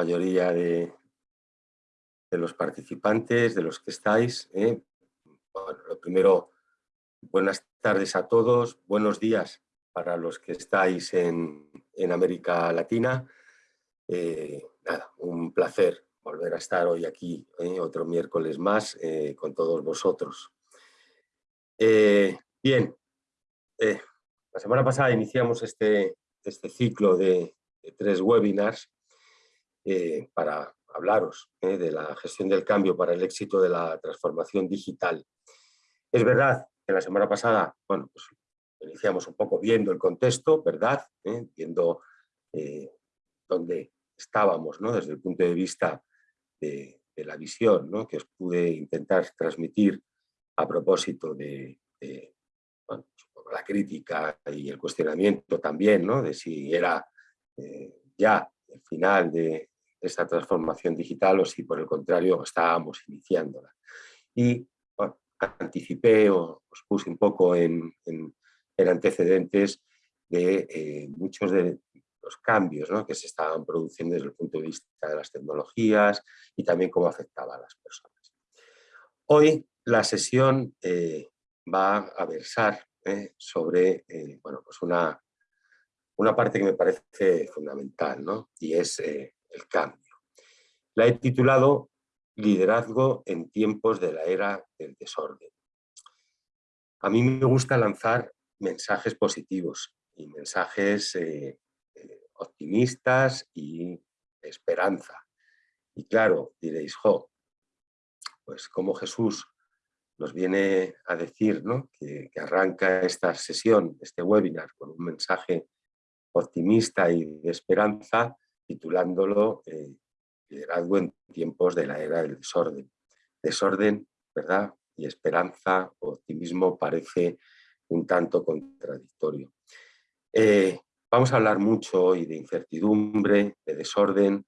mayoría de, de los participantes, de los que estáis. ¿eh? Lo primero, buenas tardes a todos, buenos días para los que estáis en, en América Latina. Eh, nada, un placer volver a estar hoy aquí, ¿eh? otro miércoles más, con todos vosotros. bien, la semana pasada iniciamos este, este ciclo de tres webinars para hablaros ¿eh? de la gestión del cambio para el éxito de la transformación digital. Es verdad que la semana pasada, bueno, pues iniciamos un poco viendo el contexto, ¿verdad? ¿Eh? Viendo eh, dónde estábamos, ¿no? Desde el punto de vista de, la visión, ¿no? Que os pude intentar transmitir a propósito de, bueno, pues, la crítica y el cuestionamiento también, ¿no? De si era ya el final de, esta transformación digital o si por el contrario estábamos iniciándola. Y anticipé o os puse un poco en, antecedentes de eh, muchos de los cambios que se estaban produciendo desde el punto de vista de las tecnologías y también cómo afectaba a las personas. Hoy la sesión eh, va a versar eh, sobre bueno, pues una, una parte que me parece fundamental ¿no? y es el cambio. La he titulado Liderazgo en tiempos de la era del desorden. A mí me gusta lanzar mensajes positivos y mensajes eh, eh, optimistas y esperanza. Y claro, diréis, jo, pues como Jesús nos viene a decir ¿no? que, arranca esta sesión, este webinar, con un mensaje optimista y de esperanza, titulándolo eh, Liderazgo en tiempos de la era del desorden. Desorden, ¿verdad? Y esperanza, optimismo parece un tanto contradictorio. Eh, vamos a hablar mucho hoy de incertidumbre, de desorden,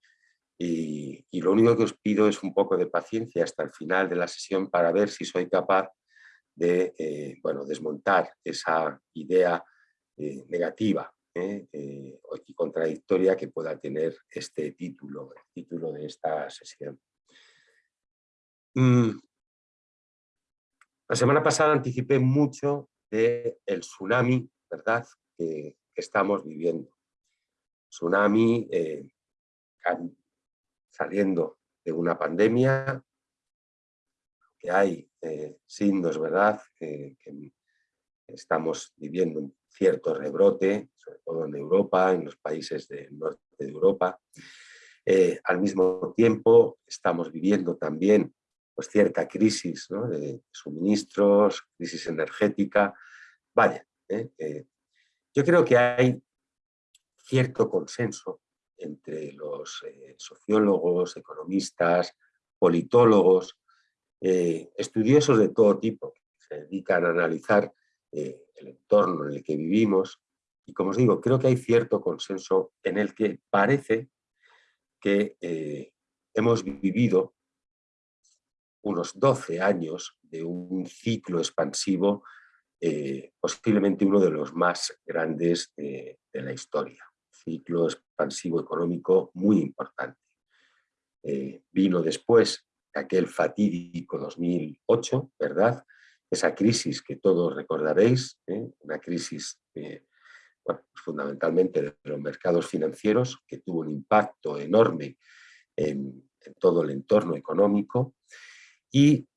y, lo único que os pido es un poco de paciencia hasta el final de la sesión para ver si soy capaz de eh, bueno, desmontar esa idea negativa ¿eh? Eh, y contradictoria que pueda tener este título, el título de esta sesión. Mm. La semana pasada anticipé mucho del tsunami ¿verdad? Que, estamos viviendo. Tsunami eh, saliendo de una pandemia, que hay signos ¿verdad? que estamos viviendo cierto rebrote, sobre todo en Europa, en los países del norte de Europa. Eh, al mismo tiempo estamos viviendo también pues, cierta crisis de suministros, crisis energética. Vaya, ¿eh? Eh, yo creo que hay cierto consenso entre los sociólogos, economistas, politólogos, estudiosos de todo tipo, que se dedican a analizar eh, el entorno en el que vivimos. Y como os digo, creo que hay cierto consenso en el que parece que eh, hemos vivido unos 12 años de un ciclo expansivo, eh, posiblemente uno de los más grandes de la historia. Ciclo expansivo económico muy importante. vino después aquel fatídico 2008, ¿verdad? Esa crisis que todos recordaréis, ¿eh? una crisis eh, fundamentalmente de los mercados financieros, que tuvo un impacto enorme en, todo el entorno económico y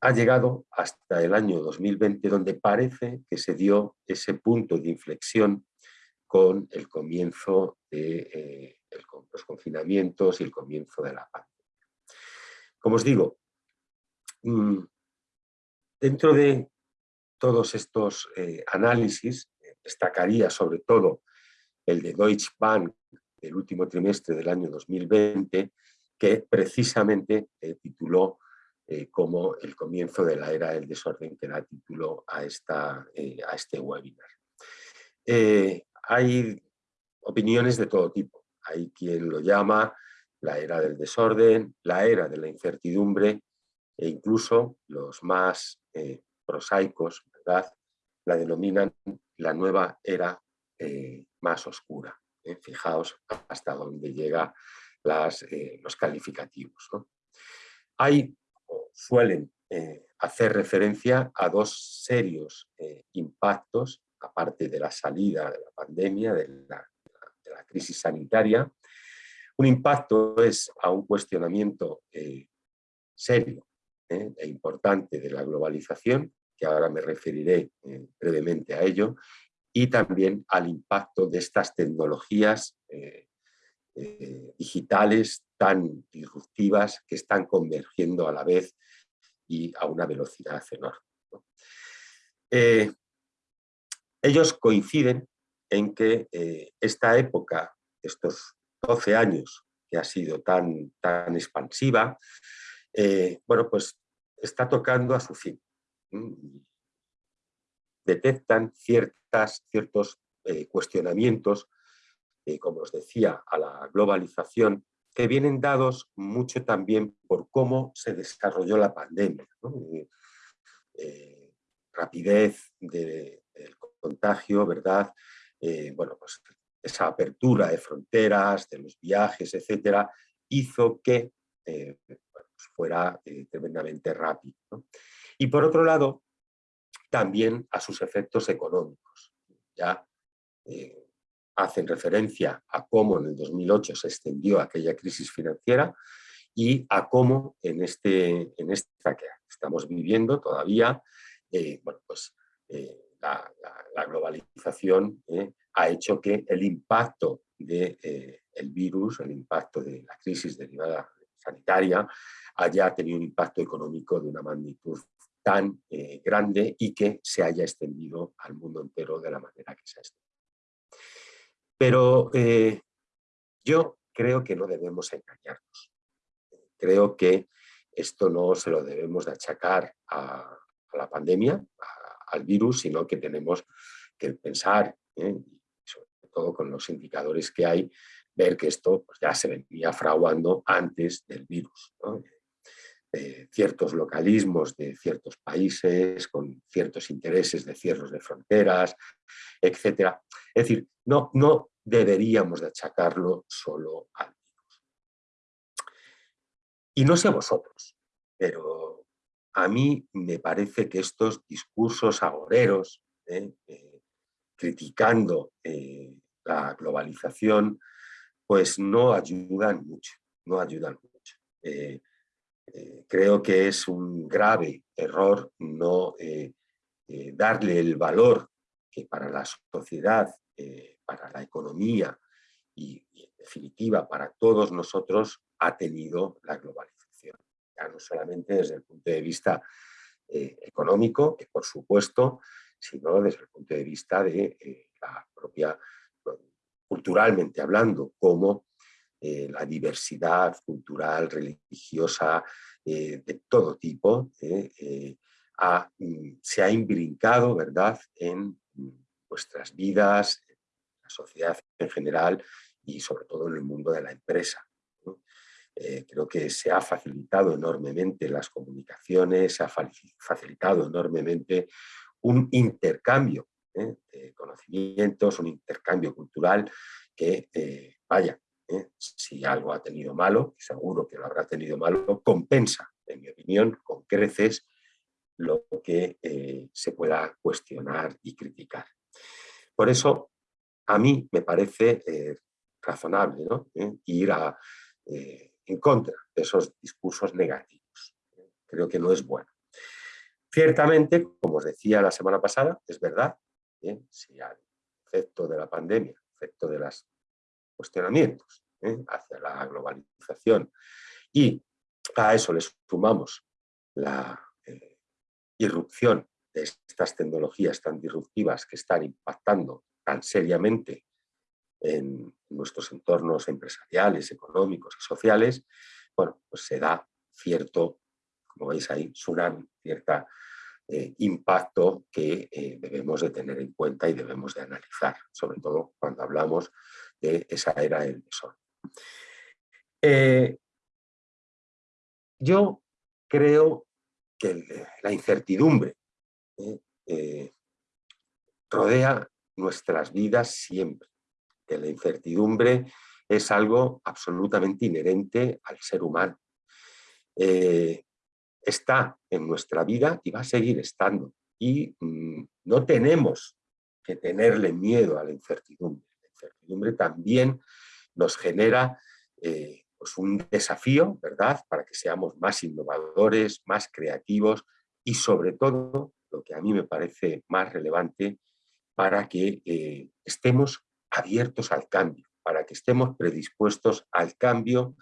ha llegado hasta el año 2020, donde parece que se dio ese punto de inflexión con el comienzo de eh, los confinamientos y el comienzo de la pandemia. Como os digo, mm, Dentro de todos estos eh, análisis, eh, destacaría sobre todo el de Deutsche Bank del último trimestre del año 2020, que precisamente eh, tituló como el comienzo de la era del desorden, que da título a, esta, a este webinar. hay opiniones de todo tipo. Hay quien lo llama la era del desorden, la era de la incertidumbre, e incluso los más eh, prosaicos ¿verdad? la denominan la nueva era eh, más oscura, fijaos hasta dónde llegan los calificativos. Hay, suelen hacer referencia a dos serios impactos, aparte de la salida de la pandemia, de la, de la crisis sanitaria, un impacto es a un cuestionamiento eh, serio eh, e importante de la globalización, que ahora me referiré eh, brevemente a ello, y también al impacto de estas tecnologías digitales tan disruptivas que están convergiendo a la vez y a una velocidad enorme. ellos coinciden en que esta época, estos 12 años que ha sido tan, tan expansiva, eh, bueno, pues está tocando a su fin. Detectan ciertas, ciertos eh, cuestionamientos, eh, como os decía, a la globalización, que vienen dados mucho también por cómo se desarrolló la pandemia. rapidez del contagio, ¿verdad? bueno, pues esa apertura de fronteras, de los viajes, etcétera, hizo que fuera eh, tremendamente rápido. Y por otro lado, también a sus efectos económicos. Ya eh, hacen referencia a cómo en el 2008 se extendió aquella crisis financiera y a cómo en, este, en esta que estamos viviendo todavía, bueno, pues, la, globalización ha hecho que el impacto del de, eh, virus, el impacto de la crisis derivada sanitaria, haya tenido un impacto económico de una magnitud tan eh, grande y que se haya extendido al mundo entero de la manera que se ha extendido. Pero eh, yo creo que no debemos engañarnos. Creo que esto no se lo debemos de achacar a, la pandemia, al virus, sino que tenemos que pensar todo con los indicadores que hay, ver que esto pues, ya se venía fraguando antes del virus. Ciertos localismos de ciertos países, con ciertos intereses de cierres de fronteras, etc. Es decir, no, no deberíamos de achacarlo solo al virus. Y no sé vosotros, pero a mí me parece que estos discursos agoreros, ¿eh? Eh, criticando eh, la globalización, pues no ayudan mucho, no ayudan mucho. Eh, creo que es un grave error no eh, darle el valor que para la sociedad, para la economía y, en definitiva para todos nosotros ha tenido la globalización. Ya no solamente desde el punto de vista económico, que por supuesto, sino desde el punto de vista de la propia culturalmente hablando, como eh, la diversidad cultural, religiosa, eh, de todo tipo, eh, mm, se ha imbrincado ¿verdad? en nuestras vidas, en la sociedad en general y sobre todo en el mundo de la empresa. creo que se ha facilitado enormemente las comunicaciones, se ha facilitado enormemente un intercambio de conocimientos, un intercambio cultural que, vaya, ¿eh? si algo ha tenido malo, seguro que lo habrá tenido malo, compensa, en mi opinión, con creces lo que se pueda cuestionar y criticar. Por eso, a mí me parece razonable ¿no? ir en contra de esos discursos negativos. Creo que no es bueno. Ciertamente, como os decía la semana pasada, es verdad si al efecto de la pandemia, efecto de los cuestionamientos ¿eh? hacia la globalización y a eso le sumamos la eh, irrupción de estas tecnologías tan disruptivas que están impactando tan seriamente en nuestros entornos empresariales, económicos y sociales, bueno, pues se da cierto, como veis ahí, tsunami, cierta eh, impacto que debemos de tener en cuenta y debemos de analizar, sobre todo cuando hablamos de esa era del desorden. Eh, yo creo que la incertidumbre rodea nuestras vidas siempre. que la incertidumbre es algo absolutamente inherente al ser humano. Eh, está en nuestra vida y va a seguir estando. Y mm, no tenemos que tenerle miedo a la incertidumbre. Incertidumbre también nos genera eh, pues un desafío, ¿verdad?, para que seamos más innovadores, más creativos y sobre todo, lo que a mí me parece más relevante, para que eh, estemos abiertos al cambio, para que estemos predispuestos al cambio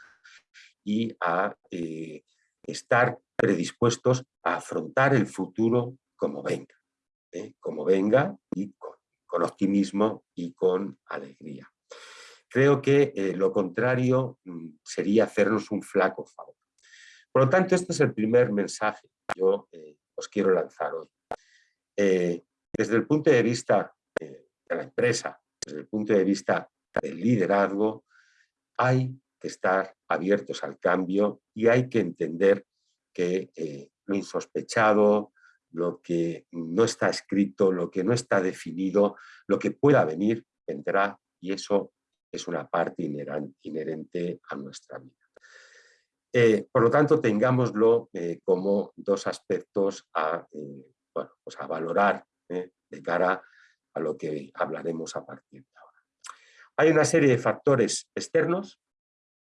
y a eh, estar predispuestos a afrontar el futuro como venga, como venga y optimismo y con alegría. Creo que eh, lo contrario mm, sería hacernos un flaco favor. Por lo tanto, este es el primer mensaje que yo os quiero lanzar hoy. desde el punto de vista de la empresa, desde el punto de vista del liderazgo, hay que estar abiertos al cambio y hay que entender que eh, lo insospechado, lo que no está escrito, lo que no está definido, lo que pueda venir, vendrá y eso es una parte inherente a nuestra vida. Eh, por lo tanto, tengámoslo eh, como dos aspectos a, bueno, pues a valorar de cara a lo que hablaremos a partir de ahora. Hay una serie de factores externos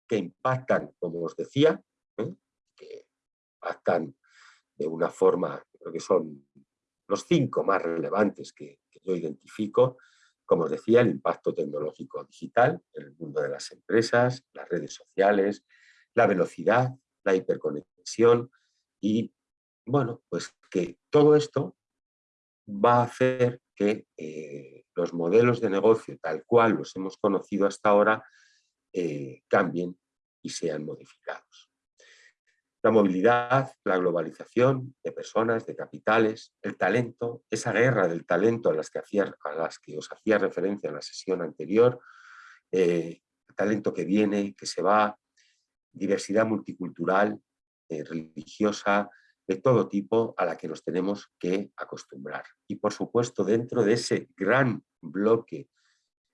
que impactan, como os decía, ¿eh? que impactan de una forma, creo que son los cinco más relevantes que, yo identifico, como os decía, el impacto tecnológico digital en el mundo de las empresas, las redes sociales, la velocidad, la hiperconexión y, bueno, pues que todo esto va a hacer que eh, los modelos de negocio tal cual los hemos conocido hasta ahora eh, cambien y sean modificados. La movilidad, la globalización de personas, de capitales, el talento, esa guerra del talento a las que, a las que os hacía referencia en la sesión anterior, eh, talento que viene, que se va, diversidad multicultural, religiosa, de todo tipo a la que nos tenemos que acostumbrar. Y por supuesto, dentro de ese gran bloque,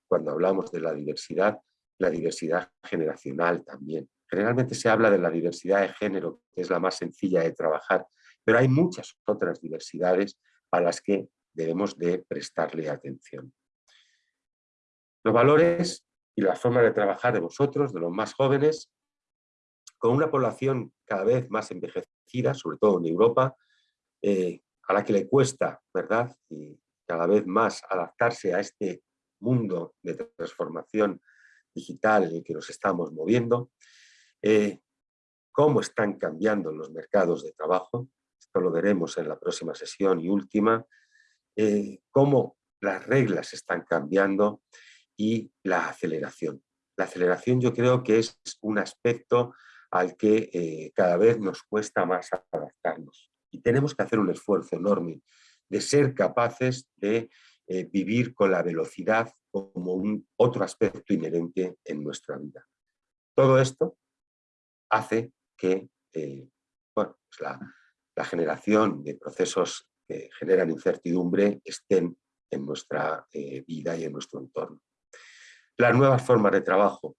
cuando hablamos de la diversidad, la diversidad generacional también. Generalmente se habla de la diversidad de género, que es la más sencilla de trabajar, pero hay muchas otras diversidades a las que debemos de prestarle atención. Los valores y la forma de trabajar de vosotros, de los más jóvenes, con una población cada vez más envejecida, sobre todo en Europa, eh, a la que le cuesta, ¿verdad? Y cada vez más adaptarse a este mundo de transformación digital en el que nos estamos moviendo, eh, cómo están cambiando los mercados de trabajo, esto lo veremos en la próxima sesión y última, eh, cómo las reglas están cambiando y la aceleración. La aceleración yo creo que es un aspecto al que eh, cada vez nos cuesta más adaptarnos. Y tenemos que hacer un esfuerzo enorme de ser capaces de eh, vivir con la velocidad como un otro aspecto inherente en nuestra vida. Todo esto hace que eh, bueno, pues la, generación de procesos que generan incertidumbre estén en nuestra vida y en nuestro entorno. Las nuevas formas de trabajo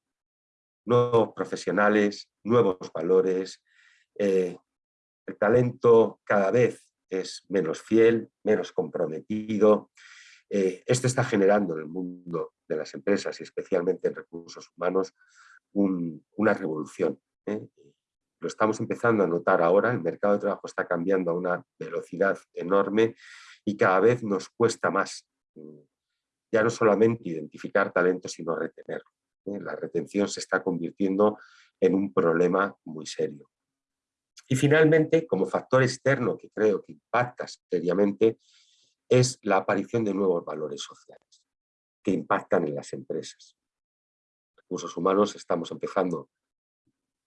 nuevos profesionales, nuevos valores. Eh, el talento cada vez es menos fiel, menos comprometido. Eh, esto está generando en el mundo de las empresas y especialmente en recursos humanos una revolución. ¿Eh? Lo estamos empezando a notar ahora, el mercado de trabajo está cambiando a una velocidad enorme y cada vez nos cuesta más mm, ya no solamente identificar talento, sino retenerlo. ¿eh? La retención se está convirtiendo en un problema muy serio. Y finalmente, como factor externo que creo que impacta seriamente, es la aparición de nuevos valores sociales que impactan en las empresas. Recursos humanos estamos empezando,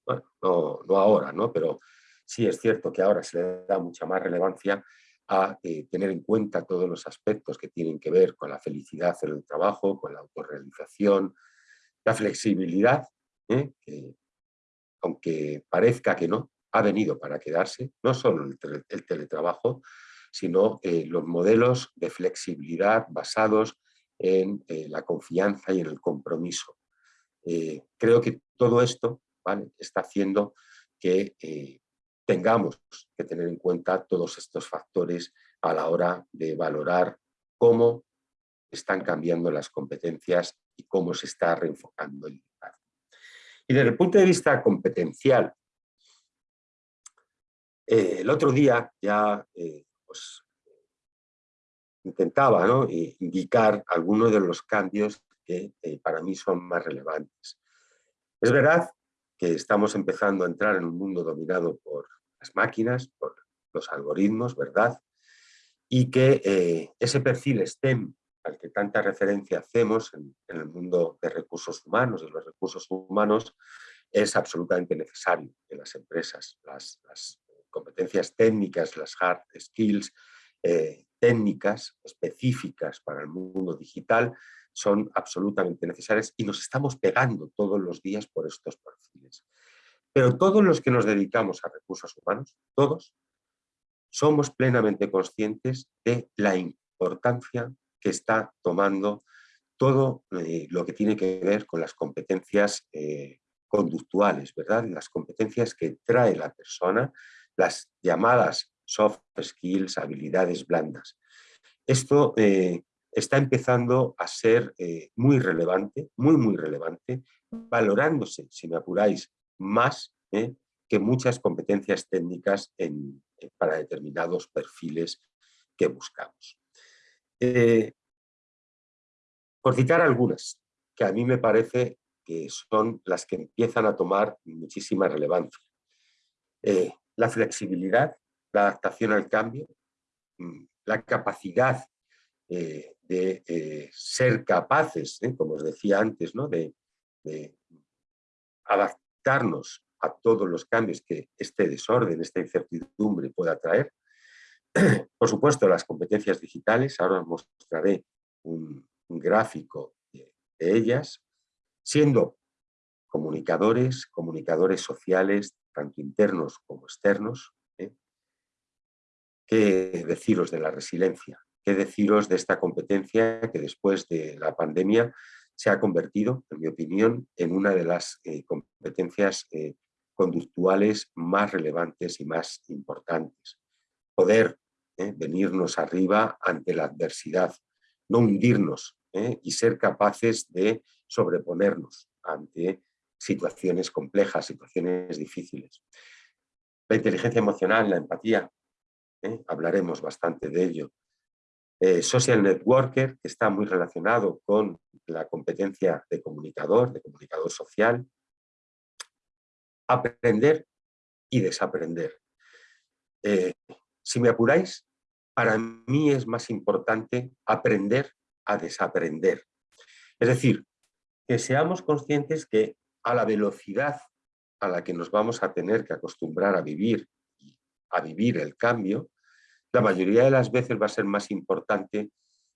bueno, no, ahora, ¿no? pero sí es cierto que ahora se le da mucha más relevancia a eh, tener en cuenta todos los aspectos que tienen que ver con la felicidad en el trabajo, con la autorrealización, la flexibilidad, ¿eh? que, aunque parezca que no, ha venido para quedarse, no solo el, teletrabajo, sino eh, los modelos de flexibilidad basados en la confianza y en el compromiso. creo que todo esto está haciendo que tengamos que tener en cuenta todos estos factores a la hora de valorar cómo están cambiando las competencias y cómo se está reenfocando el liderazgo. Y desde el punto de vista competencial, eh, el otro día ya eh, pues, intentaba indicar algunos de los cambios que eh, para mí son más relevantes. Es verdad que estamos empezando a entrar en un mundo dominado por las máquinas, por los algoritmos, ¿verdad? Y que ese perfil STEM al que tanta referencia hacemos en, el mundo de recursos humanos, y los recursos humanos, es absolutamente necesario en las empresas. Las, competencias técnicas, las hard skills eh, técnicas específicas para el mundo digital son absolutamente necesarias y nos estamos pegando todos los días por estos perfiles. Pero todos los que nos dedicamos a recursos humanos, todos, somos plenamente conscientes de la importancia que está tomando todo eh, lo que tiene que ver con las competencias eh, conductuales, ¿verdad? Las competencias que trae la persona, las llamadas soft skills, habilidades blandas. Esto eh, está empezando a ser muy relevante, muy, muy relevante, valorándose, si me apuráis, más que muchas competencias técnicas para determinados perfiles que buscamos. Eh, por citar algunas, que a mí me parece que son las que empiezan a tomar muchísima relevancia. Eh, la flexibilidad, la adaptación al cambio, mm, la capacidad eh, de ser capaces, como os decía antes, ¿no? de, de adaptarnos a todos los cambios que este desorden, esta incertidumbre pueda traer, Por supuesto, las competencias digitales, ahora os mostraré un, gráfico de, ellas, siendo comunicadores, comunicadores sociales, tanto internos como externos. ¿eh? ¿Qué deciros de la resiliencia? ¿Qué deciros de esta competencia que después de la pandemia se ha convertido, en mi opinión, en una de las eh, competencias eh, conductuales más relevantes y más importantes? Poder ¿eh? venirnos arriba ante la adversidad, no hundirnos y ser capaces de sobreponernos ante situaciones complejas, situaciones difíciles. La inteligencia emocional, la empatía, hablaremos bastante de ello. Social networker, que está muy relacionado con la competencia de comunicador, de comunicador social. Aprender y desaprender. Si me apuráis, para mí es más importante aprender a desaprender. Es decir, que seamos conscientes que a la velocidad a la que nos vamos a tener que acostumbrar a vivir, a vivir el cambio, la mayoría de las veces va a ser más importante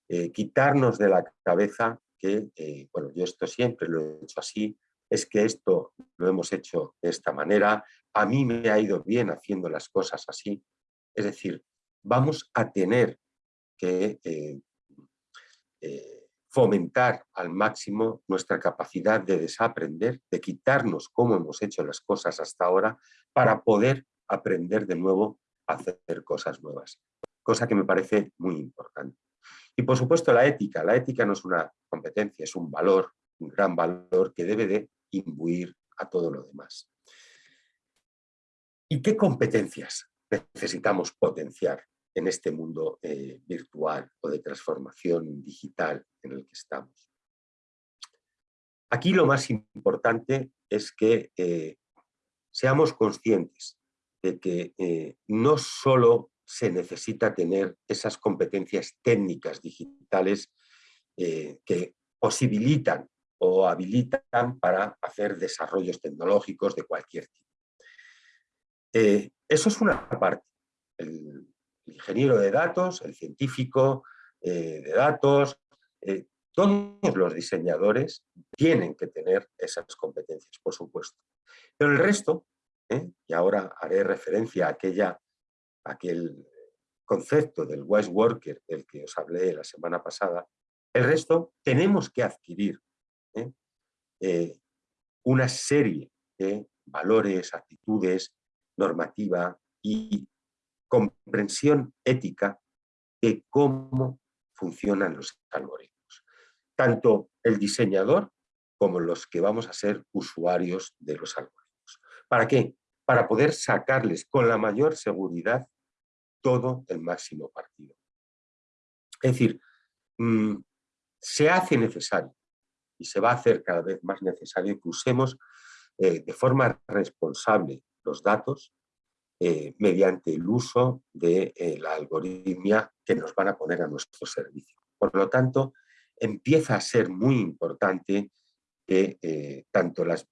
eh, quitarnos de la cabeza que, eh, bueno, yo esto siempre lo he hecho así, es que esto lo hemos hecho de esta manera, a mí me ha ido bien haciendo las cosas así, es decir, vamos a tener que eh, fomentar al máximo nuestra capacidad de desaprender, de quitarnos cómo hemos hecho las cosas hasta ahora para poder aprender de nuevo hacer cosas nuevas, cosa que me parece muy importante. Y por supuesto la ética, la ética no es una competencia, es un valor, un gran valor que debe de imbuir a todo lo demás. ¿Y qué competencias necesitamos potenciar en este mundo eh, virtual o de transformación digital en el que estamos. Aquí lo más importante es que eh, seamos conscientes de que eh, no solo se necesita tener esas competencias técnicas digitales que posibilitan o habilitan para hacer desarrollos tecnológicos de cualquier tipo. eso es una parte. El, ingeniero de datos, el científico eh, de datos, eh, todos los diseñadores tienen que tener esas competencias, por supuesto. Pero el resto, ¿eh? y ahora haré referencia a, aquella, aquel concepto del wise worker del que os hablé la semana pasada, El resto tenemos que adquirir ¿eh? Eh, una serie de valores, actitudes, normativa y comprensión ética de cómo funcionan los algoritmos. Tanto el diseñador como los que vamos a ser usuarios de los algoritmos. ¿Para qué? Para poder sacarles con la mayor seguridad todo el máximo partido. Es decir, mm, se hace necesario y se va a hacer cada vez más necesario que usemos eh, de forma responsable los datos eh, mediante el uso de eh, la algoritmia que nos van a poner a nuestro servicio. Por lo tanto, empieza a ser muy importante que tanto las,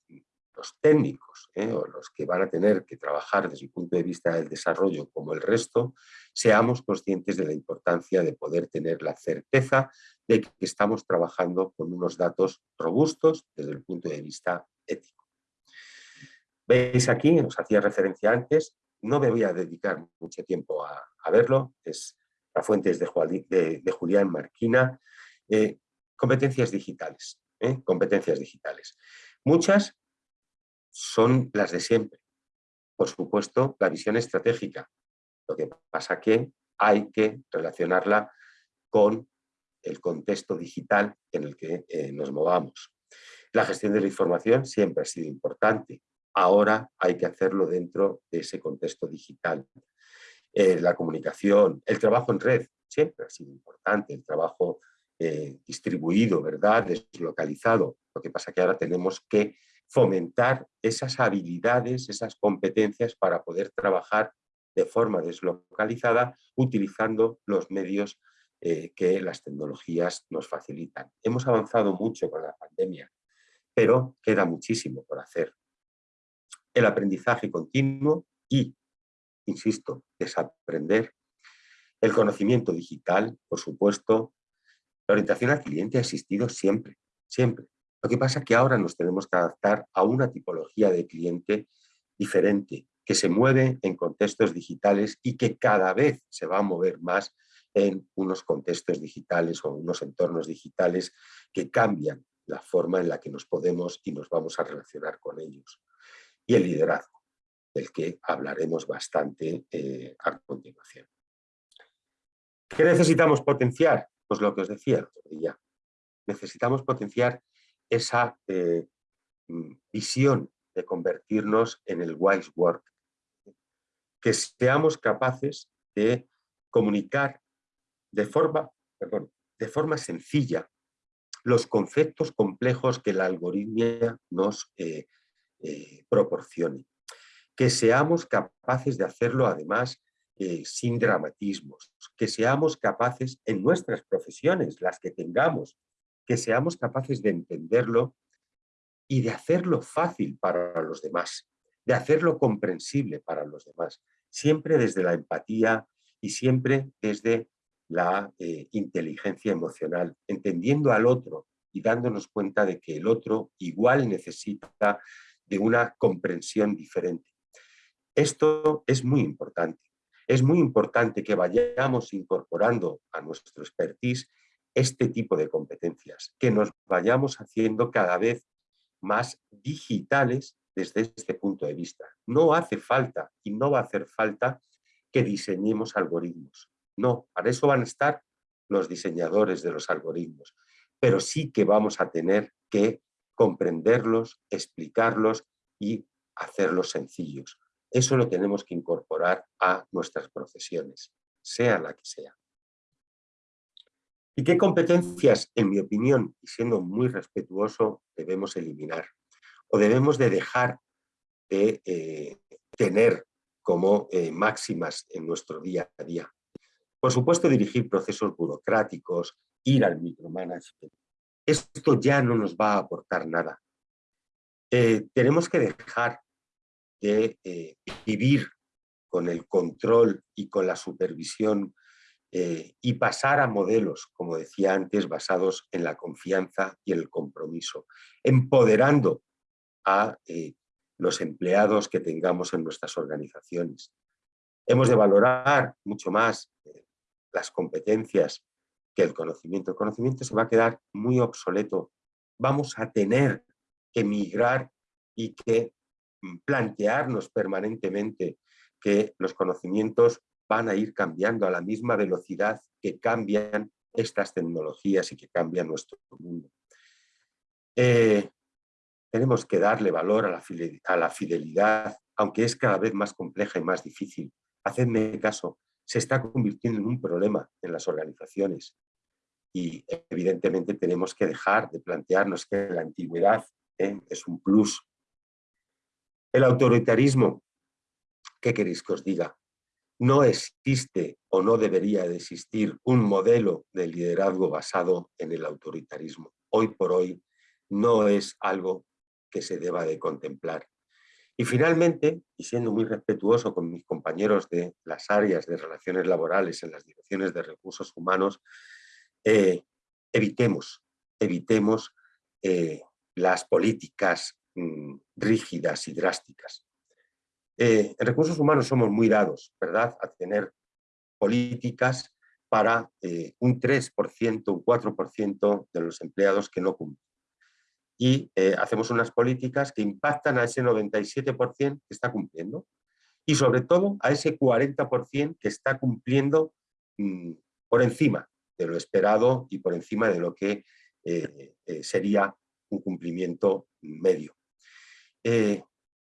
los técnicos o los que van a tener que trabajar desde el punto de vista del desarrollo como el resto, seamos conscientes de la importancia de poder tener la certeza de que estamos trabajando con unos datos robustos desde el punto de vista ético. Veis aquí, os hacía referencia antes, no me voy a dedicar mucho tiempo a, verlo, es la fuente es de, de, Julián Marquina, eh, competencias digitales, ¿eh? competencias digitales. Muchas son las de siempre. Por supuesto, la visión estratégica. Lo que pasa que hay que relacionarla con el contexto digital en el que eh, nos movamos. La gestión de la información siempre ha sido importante. Ahora hay que hacerlo dentro de ese contexto digital. Eh, la comunicación, el trabajo en red siempre ha sido importante, el trabajo eh, distribuido, ¿verdad? deslocalizado. Lo que pasa que ahora tenemos que fomentar esas habilidades, esas competencias para poder trabajar de forma deslocalizada utilizando los medios eh, que las tecnologías nos facilitan. Hemos avanzado mucho con la pandemia, pero queda muchísimo por hacer. El aprendizaje continuo y, insisto, desaprender. El conocimiento digital, por supuesto. La orientación al cliente ha existido siempre, siempre. Lo que pasa es que ahora nos tenemos que adaptar a una tipología de cliente diferente, que se mueve en contextos digitales y que cada vez se va a mover más en unos contextos digitales o unos entornos digitales que cambian la forma en la que nos podemos y nos vamos a relacionar con ellos. Y el liderazgo, del que hablaremos bastante eh, a continuación. ¿Qué necesitamos potenciar? Pues lo que os decía día. Necesitamos potenciar esa eh, mm, visión de convertirnos en el wise work. Que seamos capaces de comunicar de forma, de forma sencilla los conceptos complejos que la algoritmia nos eh, eh, proporcione. Que seamos capaces de hacerlo además sin dramatismos, que seamos capaces en nuestras profesiones, las que tengamos, que seamos capaces de entenderlo y de hacerlo fácil para los demás, de hacerlo comprensible para los demás, siempre desde la empatía y siempre desde la eh, inteligencia emocional, entendiendo al otro y dándonos cuenta de que el otro igual necesita de una comprensión diferente. Esto es muy importante. Es muy importante que vayamos incorporando a nuestro expertise este tipo de competencias, que nos vayamos haciendo cada vez más digitales desde este punto de vista. No hace falta y no va a hacer falta que diseñemos algoritmos. No, para eso van a estar los diseñadores de los algoritmos, pero sí que vamos a tener que comprenderlos, explicarlos y hacerlos sencillos. Eso lo tenemos que incorporar a nuestras profesiones, sea la que sea. ¿Y qué competencias, en mi opinión, y siendo muy respetuoso, debemos eliminar? O debemos de dejar de eh, tener como eh, máximas en nuestro día a día. Por supuesto, dirigir procesos burocráticos, ir al micromanagement. Esto ya no nos va a aportar nada. Eh, tenemos que dejar de vivir con el control y con la supervisión eh, y pasar a modelos, como decía antes, basados en la confianza y el compromiso, empoderando a los empleados que tengamos en nuestras organizaciones. Hemos de valorar mucho más las competencias que el conocimiento. El conocimiento se va a quedar muy obsoleto. Vamos a tener que migrar y que mm, plantearnos permanentemente que los conocimientos van a ir cambiando a la misma velocidad que cambian estas tecnologías y que cambian nuestro mundo. Eh, tenemos que darle valor a la, a la fidelidad, aunque es cada vez más compleja y más difícil. Hacedme caso, se está convirtiendo en un problema en las organizaciones y evidentemente tenemos que dejar de plantearnos que la antigüedad ¿eh? es un plus. El autoritarismo, ¿qué queréis que os diga? No existe o no debería de existir un modelo de liderazgo basado en el autoritarismo. Hoy por hoy no es algo que se deba de contemplar. Y finalmente, y siendo muy respetuoso con mis compañeros de las áreas de relaciones laborales en las direcciones de recursos humanos, eh, evitemos, evitemos eh, las políticas mm, rígidas y drásticas. Eh, en recursos humanos somos muy dados, ¿verdad?, a tener políticas para un 3%, un 4% de los empleados que no cumplen y eh, hacemos unas políticas que impactan a ese 97% que está cumpliendo y sobre todo a ese 40% que está cumpliendo mm, por encima de lo esperado y por encima de lo que eh, eh, sería un cumplimiento medio.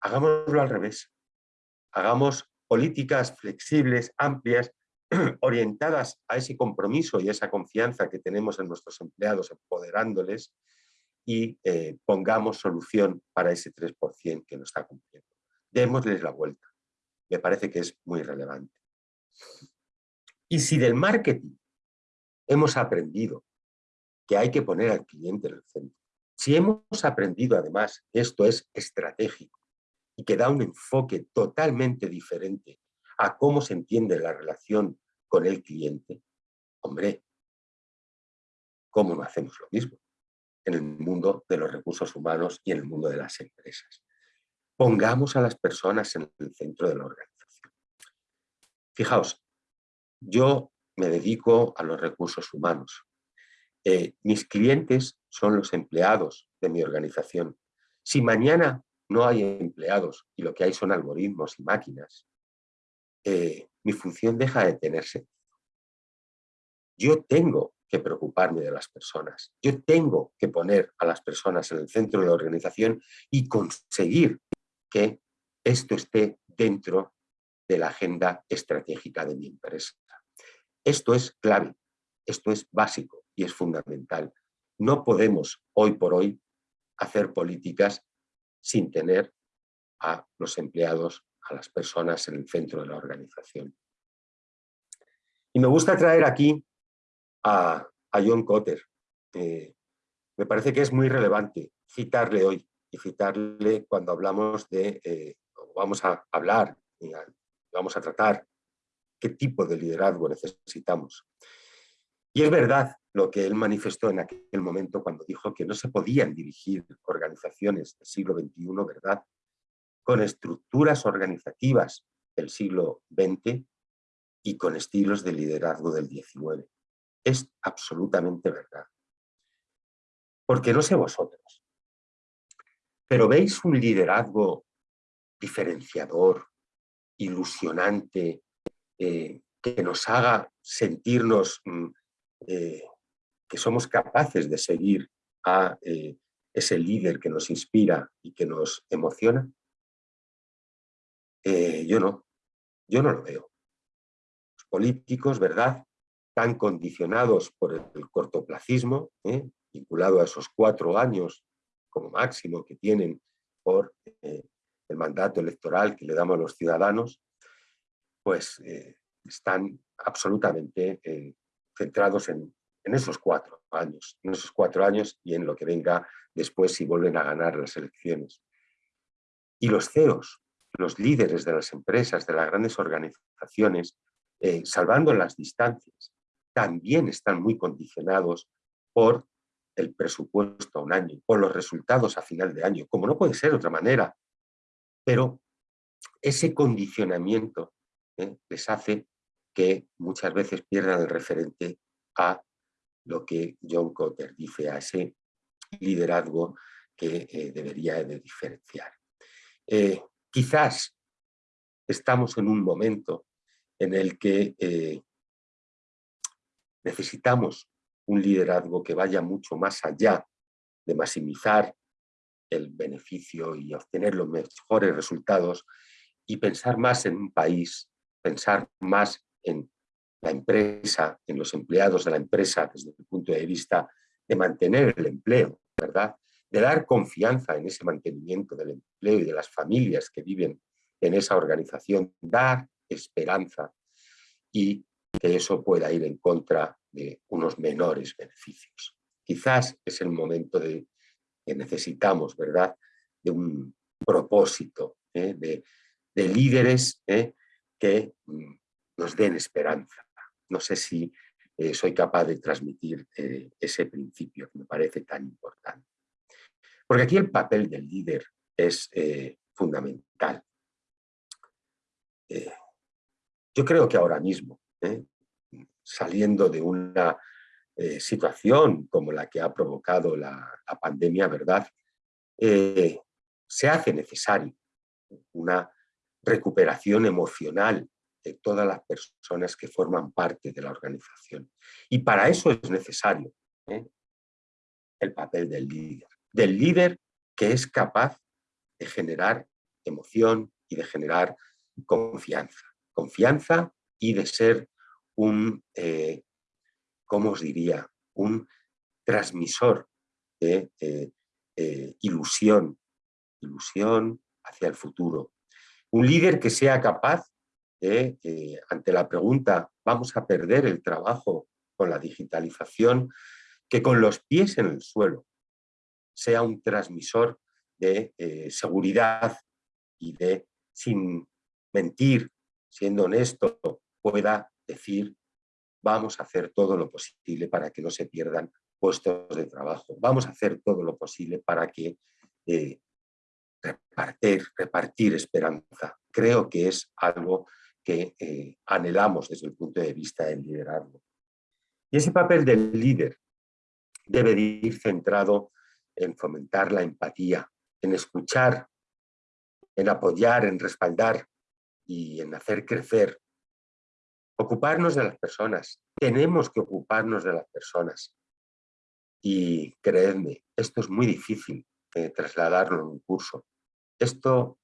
hagámoslo al revés, hagamos políticas flexibles, amplias, orientadas a ese compromiso y esa confianza que tenemos en nuestros empleados, empoderándoles, y eh, pongamos solución para ese 3% que no está cumpliendo. Démosles la vuelta. Me parece que es muy relevante. Y si del marketing hemos aprendido que hay que poner al cliente en el centro, si hemos aprendido además que esto es estratégico y que da un enfoque totalmente diferente a cómo se entiende la relación con el cliente, hombre, ¿cómo no hacemos lo mismo? en el mundo de los recursos humanos y en el mundo de las empresas. Pongamos a las personas en el centro de la organización. Fijaos, yo me dedico a los recursos humanos. Eh, mis clientes son los empleados de mi organización. Si mañana no hay empleados y lo que hay son algoritmos y máquinas, eh, mi función deja de tenerse. Yo tengo que preocuparme de las personas. Yo tengo que poner a las personas en el centro de la organización y conseguir que esto esté dentro de la agenda estratégica de mi empresa. Esto es clave, esto es básico y es fundamental. No podemos hoy por hoy hacer políticas sin tener a los empleados, a las personas en el centro de la organización. Y me gusta traer aquí a, John Cotter. Eh, me parece que es muy relevante citarle hoy y citarle cuando hablamos de, eh, vamos a hablar, y vamos a tratar qué tipo de liderazgo necesitamos. Y es verdad lo que él manifestó en aquel momento cuando dijo que no se podían dirigir organizaciones del siglo XXI, ¿verdad?, con estructuras organizativas del siglo XX y con estilos de liderazgo del XIX es absolutamente verdad. Porque no sé vosotros, pero veis un liderazgo diferenciador, ilusionante, eh, que nos haga sentirnos mm, eh, somos capaces de seguir a eh, ese líder que nos inspira y que nos emociona? yo no, yo no lo veo. Los políticos, ¿verdad? tan condicionados por el cortoplacismo, ¿eh? vinculado a esos cuatro años como máximo que tienen por eh, el mandato electoral que le damos a los ciudadanos, pues eh, están absolutamente centrados en, en, esos cuatro años, en esos cuatro años y en lo que venga después si vuelven a ganar las elecciones. Y los CEOs, los líderes de las empresas, de las grandes organizaciones, salvando las distancias, también están muy condicionados por el presupuesto a un año, por los resultados a final de año, como no puede ser de otra manera. Pero ese condicionamiento ¿eh? les hace que muchas veces pierdan el referente a lo que John Cotter dice a ese liderazgo que eh, debería de diferenciar. Eh, quizás estamos en un momento en el que eh, necesitamos un liderazgo que vaya mucho más allá de maximizar el beneficio y obtener los mejores resultados y pensar más en un país, pensar más en la empresa, en los empleados de la empresa desde el punto de vista de mantener el empleo, ¿verdad? De dar confianza en ese mantenimiento del empleo y de las familias que viven en esa organización, dar esperanza y que eso pueda ir en contra de unos menores beneficios. Quizás es el momento de que necesitamos, ¿verdad?, de un propósito, ¿eh? de, líderes ¿eh? que mm, nos den esperanza. No sé si eh, soy capaz de transmitir ese principio que me parece tan importante. Porque aquí el papel del líder es fundamental. yo creo que ahora mismo, saliendo de una eh, situación como la que ha provocado la, pandemia, ¿verdad? Eh, se hace necesario una recuperación emocional de todas las personas que forman parte de la organización. Y para eso es necesario ¿eh? el papel del líder. Del líder que es capaz de generar emoción y de generar confianza. Confianza y de ser un, eh, ¿cómo os diría? Un transmisor de eh, ilusión, ilusión hacia el futuro. Un líder que sea capaz de, ante la pregunta, ¿vamos a perder el trabajo con la digitalización? Que con los pies en el suelo sea un transmisor de seguridad y de, sin mentir, siendo honesto, pueda decir vamos a hacer todo lo posible para que no se pierdan puestos de trabajo, vamos a hacer todo lo posible para que eh, repartir, repartir esperanza. Creo que es algo que eh, anhelamos desde el punto de vista del liderazgo. Y ese papel del líder debe ir centrado en fomentar la empatía, en escuchar, en apoyar, en respaldar y en hacer crecer Ocuparnos de las personas. Tenemos que ocuparnos de las personas. Y creedme, esto es muy difícil de trasladarlo en un curso. Esto,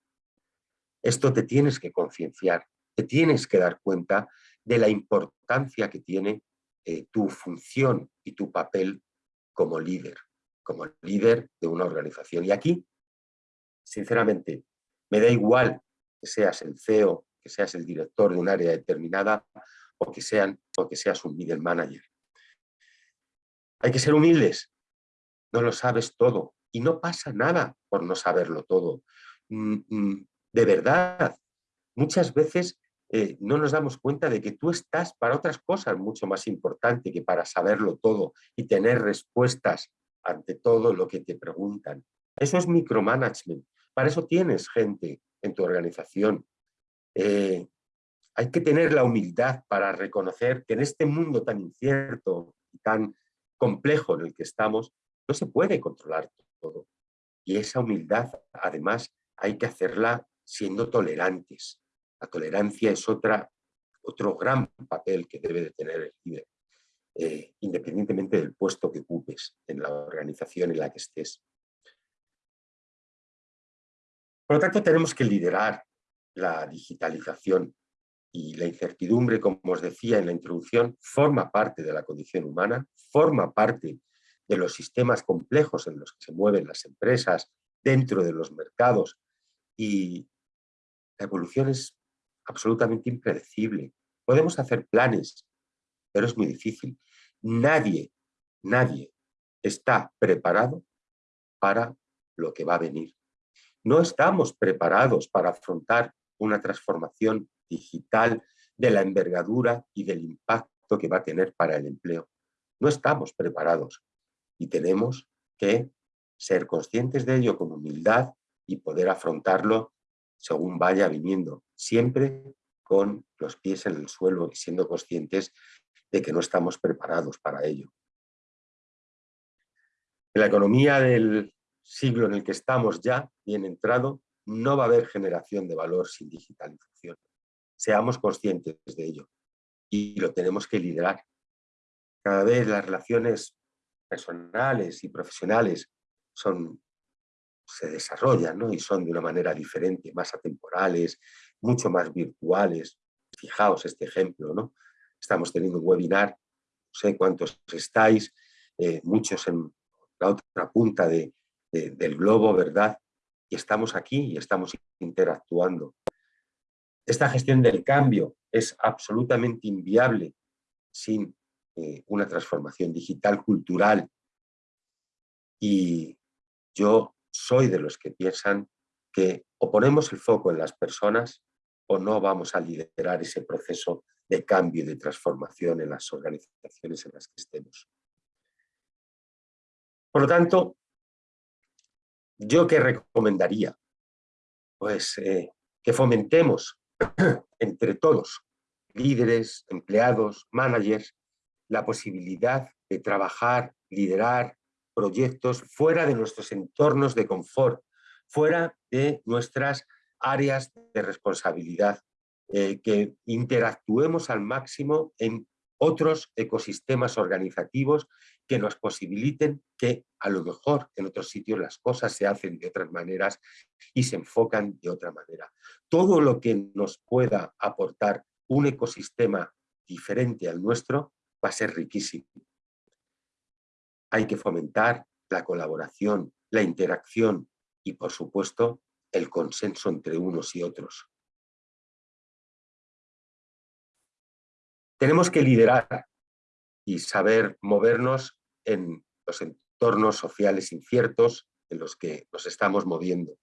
esto te tienes que concienciar, te tienes que dar cuenta de la importancia que tiene eh, tu función y tu papel como líder, como líder de una organización. Y aquí, sinceramente, me da igual que seas el CEO que seas el director de un área determinada o que, sean, o que seas un middle manager. Hay que ser humildes, no lo sabes todo y no pasa nada por no saberlo todo. Mm, mm, de verdad, muchas veces eh, no nos damos cuenta de que tú estás para otras cosas mucho más importantes que para saberlo todo y tener respuestas ante todo lo que te preguntan. Eso es micromanagement. Para eso tienes gente en tu organización eh, hay que tener la humildad para reconocer que en este mundo tan incierto y tan complejo en el que estamos, no se puede controlar todo. Y esa humildad, además, hay que hacerla siendo tolerantes. La tolerancia es otra, otro gran papel que debe de tener el líder, eh, independientemente del puesto que ocupes en la organización en la que estés. Por lo tanto, tenemos que liderar la digitalización y la incertidumbre, como os decía en la introducción, forma parte de la condición humana, forma parte de los sistemas complejos en los que se mueven las empresas, dentro de los mercados, y la evolución es absolutamente impredecible. Podemos hacer planes, pero es muy difícil. Nadie, nadie está preparado para lo que va a venir. No estamos preparados para afrontar una transformación digital de la envergadura y del impacto que va a tener para el empleo. No estamos preparados y tenemos que ser conscientes de ello con humildad y poder afrontarlo según vaya viniendo, siempre con los pies en el suelo y siendo conscientes de que no estamos preparados para ello. En la economía del siglo en el que estamos ya, bien entrado, no va a haber generación de valor sin digitalización. Seamos conscientes de ello y lo tenemos que liderar. Cada vez las relaciones personales y profesionales son, se desarrollan ¿no? y son de una manera diferente, más atemporales, mucho más virtuales. Fijaos este ejemplo, ¿no? Estamos teniendo un webinar, no sé cuántos estáis, eh, muchos en la otra punta de, del globo, ¿verdad? Y estamos aquí y estamos interactuando. Esta gestión del cambio es absolutamente inviable sin eh, una transformación digital cultural. Y yo soy de los que piensan que o ponemos el foco en las personas o no vamos a liderar ese proceso de cambio y de transformación en las organizaciones en las que estemos. Por lo tanto, ¿yo qué recomendaría? Pues eh, que fomentemos entre todos, líderes, empleados, managers, la posibilidad de trabajar, liderar proyectos fuera de nuestros entornos de confort, fuera de nuestras áreas de responsabilidad, eh, que interactuemos al máximo en otros ecosistemas organizativos que nos posibiliten que a lo mejor en otros sitios las cosas se hacen de otras maneras y se enfocan de otra manera. Todo lo que nos pueda aportar un ecosistema diferente al nuestro va a ser riquísimo. Hay que fomentar la colaboración, la interacción y, por supuesto, el consenso entre unos y otros. Tenemos que liderar y saber movernos en los entornos sociales inciertos en los que nos estamos moviendo.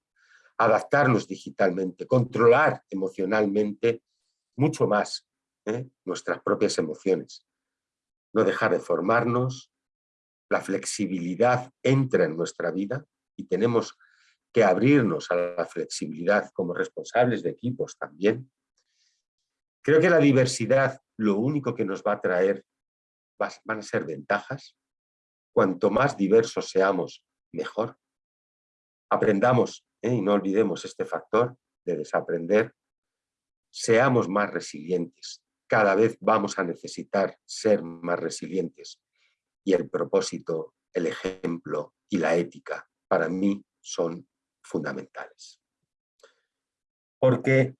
Adaptarnos digitalmente, controlar emocionalmente mucho más ¿eh? nuestras propias emociones. No dejar de formarnos, la flexibilidad entra en nuestra vida y tenemos abrirnos a la flexibilidad como responsables de equipos también. Creo que la diversidad lo único que nos va a traer van a ser ventajas. Cuanto más diversos seamos, mejor. Aprendamos, ¿eh? y no olvidemos este factor de desaprender, seamos más resilientes. Cada vez vamos a necesitar ser más resilientes. Y el propósito, el ejemplo y la ética, para mí, son fundamentales. Porque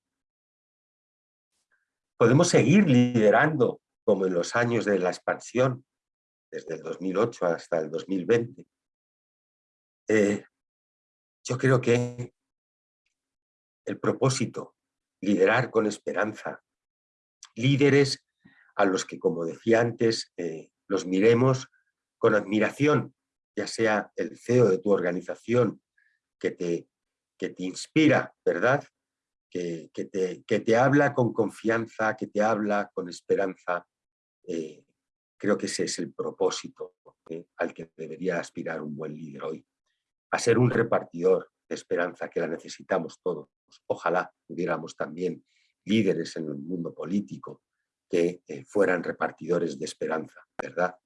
Podemos seguir liderando como en los años de la expansión, desde el 2008 hasta el 2020. Eh, yo creo que el propósito, liderar con esperanza, líderes a los que, como decía antes, eh, los miremos con admiración, ya sea el CEO de tu organización que te, que te inspira, ¿verdad? que, te, habla con confianza, que te habla con esperanza. Eh, creo que ese es el propósito eh, al que debería aspirar un buen líder hoy. A ser un repartidor de esperanza, que la necesitamos todos. Ojalá hubiéramos también líderes en el mundo político que eh, fueran repartidores de esperanza, ¿verdad?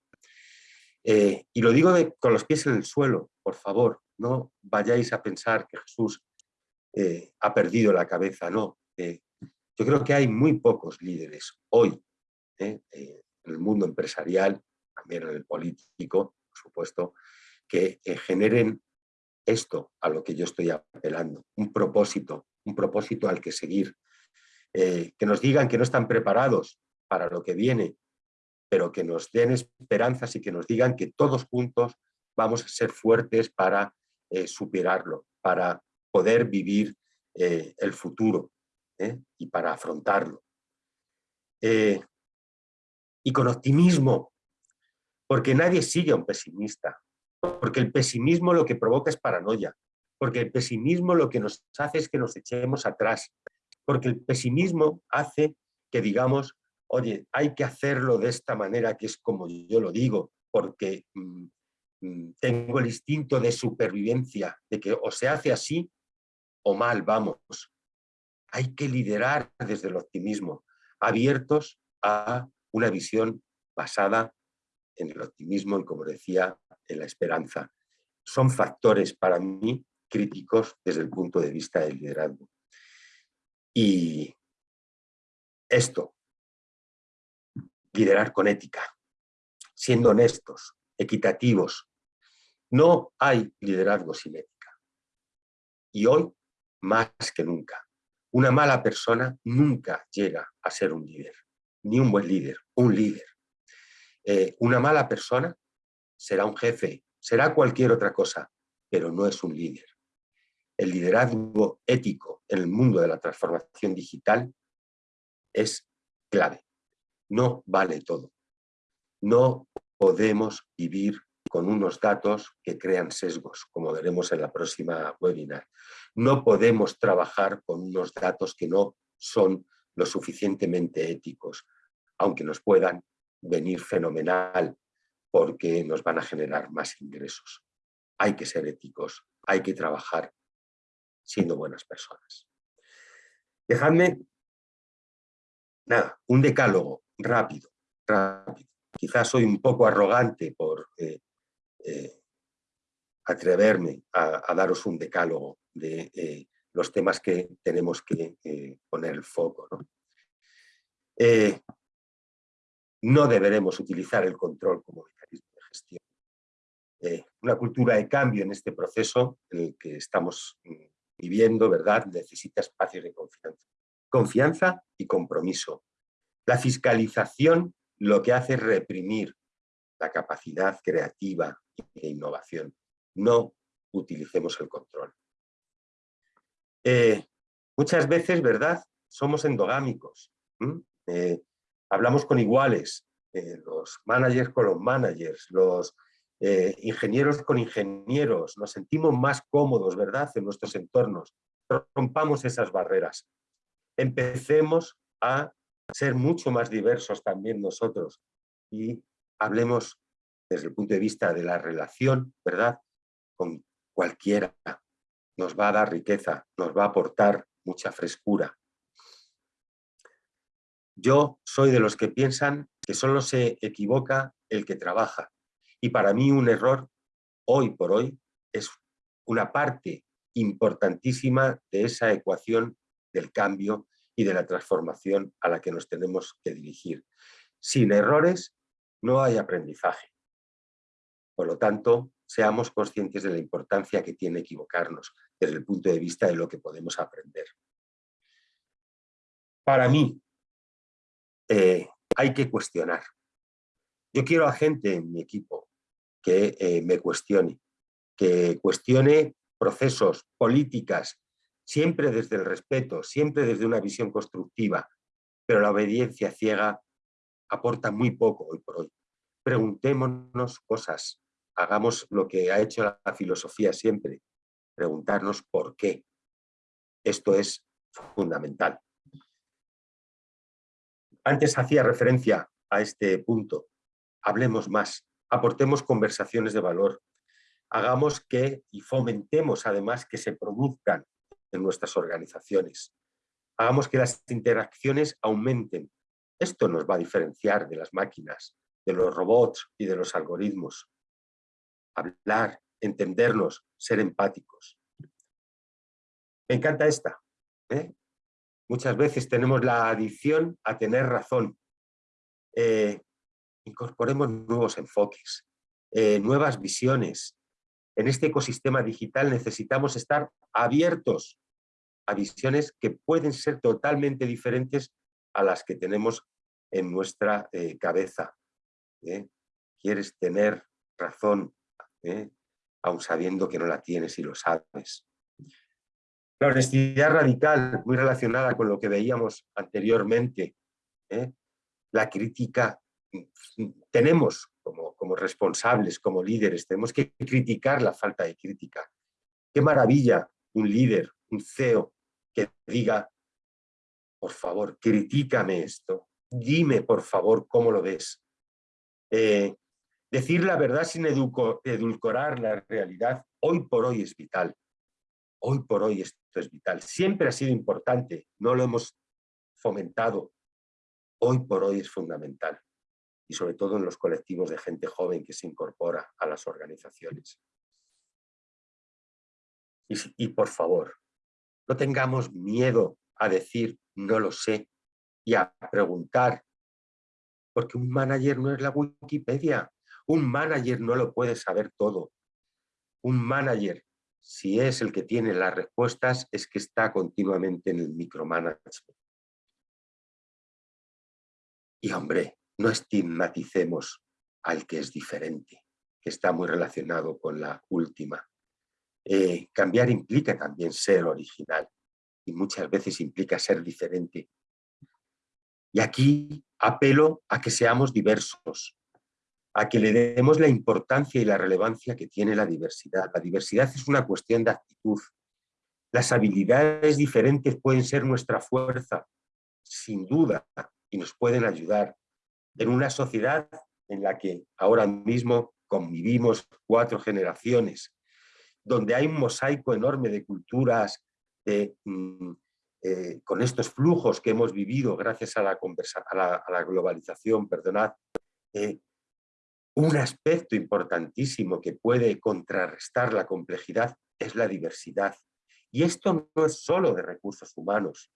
y lo digo con los pies en el suelo, por favor, no vayáis a pensar que Jesús eh, ha perdido la cabeza, no. Eh, yo creo que hay muy pocos líderes hoy eh, en el mundo empresarial, también en el político, por supuesto, que generen esto a lo que yo estoy apelando, un propósito, un propósito al que seguir, que nos digan que no están preparados para lo que viene, pero que nos den esperanzas y que nos digan que todos juntos vamos a ser fuertes para superarlo, para poder vivir eh, el futuro ¿eh? y para afrontarlo. Eh, y con optimismo, porque nadie sigue a un pesimista, porque el pesimismo lo que provoca es paranoia, porque el pesimismo lo que nos hace es que nos echemos atrás, porque el pesimismo hace que digamos, oye, hay que hacerlo de esta manera que es como yo lo digo, porque mm, tengo el instinto de supervivencia, de que o se hace así o mal vamos. Hay que liderar desde el optimismo, abiertos a una visión basada en el optimismo y, como decía, en la esperanza. son factores para mí críticos desde el punto de vista del liderazgo. Y esto, liderar con ética, siendo honestos, equitativos. No hay liderazgo sin ética. Y hoy, más que nunca, una mala persona nunca llega a ser un líder, ni un buen líder, un líder. Eh, una mala persona será un jefe, será cualquier otra cosa, pero no es un líder. El liderazgo ético en el mundo de la transformación digital es clave. No vale todo. No podemos vivir con unos datos que crean sesgos, como veremos en la próxima webinar. No podemos trabajar con unos datos que no son lo suficientemente éticos, aunque nos puedan venir fenomenal porque nos van a generar más ingresos. Hay que ser éticos, hay que trabajar siendo buenas personas. Dejadme, nada, un decálogo rápido, rápido. Quizás soy un poco arrogante por eh, eh, atreverme a, daros un decálogo de eh, los temas que tenemos que poner el foco. ¿no? no deberemos utilizar el control como mecanismo de gestión. una cultura de cambio en este proceso en el que estamos mm, viviendo, ¿verdad? Necesita espacios de confianza. Confianza y compromiso. La fiscalización lo que hace es reprimir la capacidad creativa e innovación. No utilicemos el control. Eh, muchas veces, ¿verdad? Somos endogámicos. Eh, hablamos con iguales, eh, los managers con los managers, los ingenieros con ingenieros, nos sentimos más cómodos, ¿verdad?, en nuestros entornos. Rompamos esas barreras. Empecemos a ser mucho más diversos también nosotros y hablemos desde el punto de vista de la relación, ¿verdad? Con cualquiera. Nos va a dar riqueza, nos va a aportar mucha frescura. Yo soy de los que piensan que solo se equivoca el que trabaja. Y para mí un error, hoy por hoy, es una parte importantísima de esa ecuación del cambio y de la transformación a la que nos tenemos que dirigir. Sin errores no hay aprendizaje. Por lo tanto, seamos conscientes de la importancia que tiene equivocarnos desde el punto de vista de lo que podemos aprender. Para mí, eh, hay que cuestionar. Yo quiero a gente en mi equipo que eh, me cuestione, que cuestione procesos, políticas, siempre desde el respeto, siempre desde una visión constructiva, pero la obediencia ciega aporta muy poco hoy por hoy. Preguntémonos cosas, hagamos lo que ha hecho la filosofía siempre, preguntarnos por qué. Esto es fundamental. Antes hacía referencia a este punto. Hablemos más, aportemos conversaciones de valor, hagamos que y fomentemos además que se produzcan en nuestras organizaciones. Hagamos que las interacciones aumenten. Esto nos va a diferenciar de las máquinas, de los robots y de los algoritmos. Hablar, entendernos, ser empáticos. Me encanta esta. ¿eh? Muchas veces tenemos la adicción a tener razón. Eh, incorporemos nuevos enfoques, eh, nuevas visiones. En este ecosistema digital necesitamos estar abiertos a visiones que pueden ser totalmente diferentes a las que tenemos en nuestra cabeza. Quieres tener razón, ¿eh? aun sabiendo que no la tienes y lo sabes. La honestidad radical, muy relacionada con lo que veíamos anteriormente. La crítica, tenemos como, como responsables, como líderes, tenemos que criticar la falta de crítica. Qué maravilla un líder, un CEO, que diga, por favor, critícame esto, dime por favor cómo lo ves. Eh, decir la verdad sin edulcorar la realidad, hoy por hoy es vital. Hoy por hoy esto es vital. Siempre ha sido importante, no lo hemos fomentado. Hoy por hoy es fundamental. Y sobre todo en los colectivos de gente joven que se incorpora a las organizaciones. Y, por favor, no tengamos miedo a decir no lo sé y a preguntar, porque un manager no es la Wikipedia, un manager no lo puede saber todo. Un manager, si es el que tiene las respuestas, es que está continuamente en el micromanagement. Y hombre, no estigmaticemos al que es diferente, que está muy relacionado con la última. Eh, cambiar implica también ser original y muchas veces implica ser diferente. Y aquí apelo a que seamos diversos, a que le demos la importancia y la relevancia que tiene la diversidad. La diversidad es una cuestión de actitud. Las habilidades diferentes pueden ser nuestra fuerza, sin duda, y nos pueden ayudar. En una sociedad en la que ahora mismo convivimos cuatro generaciones, donde hay un mosaico enorme de culturas, mm, eh, con estos flujos que hemos vivido gracias a la, a la, globalización, perdonad, eh, un aspecto importantísimo que puede contrarrestar la complejidad es la diversidad. Y esto no es solo de recursos humanos.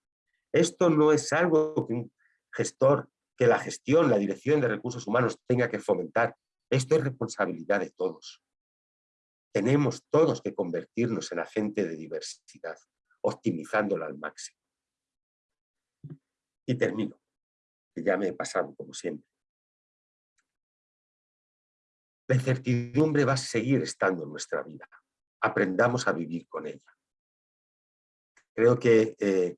Esto no es algo que un gestor, que la gestión, la dirección de recursos humanos tenga que fomentar. Esto es responsabilidad de todos. Tenemos todos que convertirnos en agente de diversidad, optimizándola al máximo. Y termino, que ya me he pasado como siempre. La incertidumbre va a seguir estando en nuestra vida. Aprendamos a vivir con ella. Creo que eh,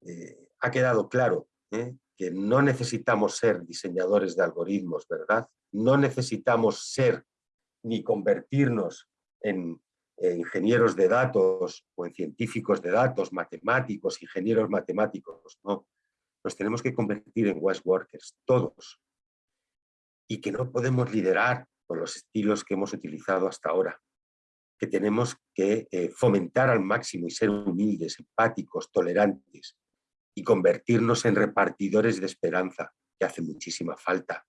eh, ha quedado claro ¿eh? que no necesitamos ser diseñadores de algoritmos, ¿verdad? No necesitamos ser ni convertirnos en ingenieros de datos o en científicos de datos, matemáticos, ingenieros matemáticos, no. Nos tenemos que convertir en West Workers, todos. Y que no podemos liderar con los estilos que hemos utilizado hasta ahora, que tenemos que eh, fomentar al máximo y ser humildes, empáticos, tolerantes y convertirnos en repartidores de esperanza, que hace muchísima falta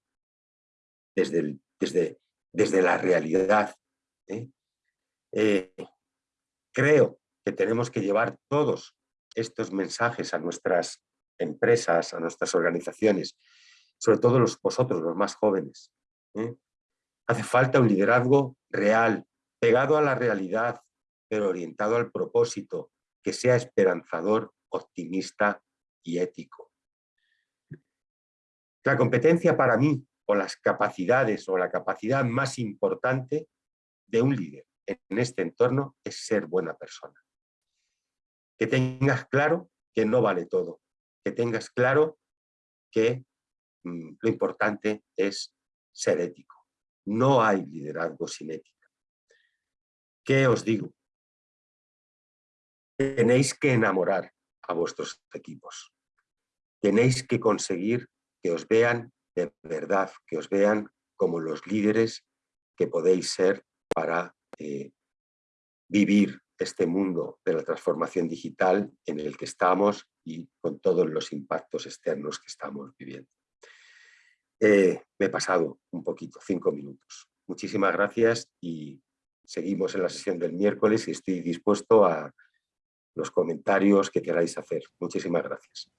desde, desde, desde la realidad. ¿eh? Eh, creo que tenemos que llevar todos estos mensajes a nuestras empresas, a nuestras organizaciones, sobre todo los, vosotros, los más jóvenes. Hace falta un liderazgo real, pegado a la realidad, pero orientado al propósito, que sea esperanzador, optimista y ético. La competencia para mí, o las capacidades, o la capacidad más importante de un líder en este entorno es ser buena persona. Que tengas claro que no vale todo, que tengas claro que mm, lo importante es ser ético. No hay liderazgo sin ética. ¿Qué os digo? Tenéis que enamorar a vuestros equipos. Tenéis que conseguir que os vean de verdad, que os vean como los líderes que podéis ser para eh, vivir este mundo de la transformación digital en el que estamos y con todos los impactos externos que estamos viviendo. Eh, me he pasado un poquito, cinco minutos. Muchísimas gracias y seguimos en la sesión del miércoles y estoy dispuesto a los comentarios que queráis hacer. Muchísimas gracias.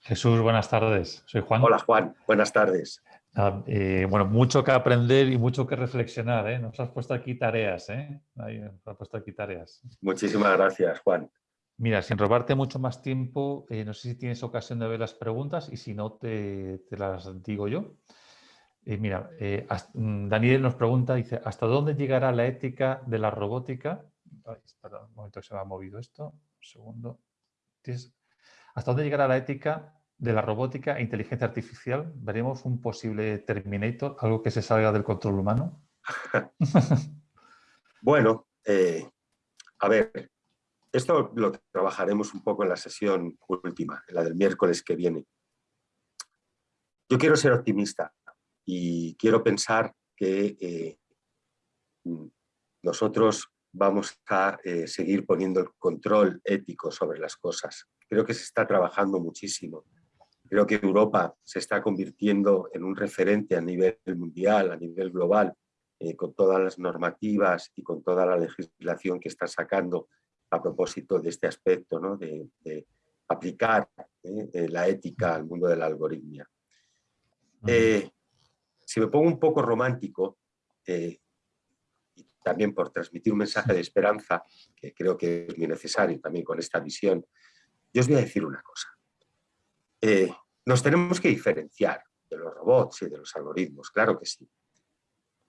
Jesús, buenas tardes. Soy Juan. Hola Juan, buenas tardes. Ah, eh, bueno, mucho que aprender y mucho que reflexionar. ¿eh? Nos has puesto aquí tareas. ¿eh? nos has puesto aquí tareas. Muchísimas gracias, Juan. Mira, sin robarte mucho más tiempo, eh, no sé si tienes ocasión de ver las preguntas y si no, te, las digo yo. Eh, mira, eh, mm, Daniel nos pregunta, dice, ¿hasta dónde llegará la ética de la robótica? perdón, un momento que se me ha movido esto. Un segundo. ¿Hasta dónde llegará la ética de la robótica e inteligencia artificial? ¿Veremos un posible Terminator, algo que se salga del control humano? bueno, a ver, esto lo trabajaremos un poco en la sesión última, en la del miércoles que viene. Yo quiero ser optimista y quiero pensar que eh, nosotros vamos a eh, seguir poniendo el control ético sobre las cosas. Creo que se está trabajando muchísimo. Creo que Europa se está convirtiendo en un referente a nivel mundial, a nivel global, eh, con todas las normativas y con toda la legislación que está sacando a propósito de este aspecto, ¿no? de, aplicar eh, la ética al mundo de la algoritmia. si me pongo un poco romántico, y también por transmitir un mensaje de esperanza, que creo que es muy necesario también con esta visión, yo os voy a decir una cosa. nos tenemos que diferenciar de los robots y de los algoritmos, claro que sí.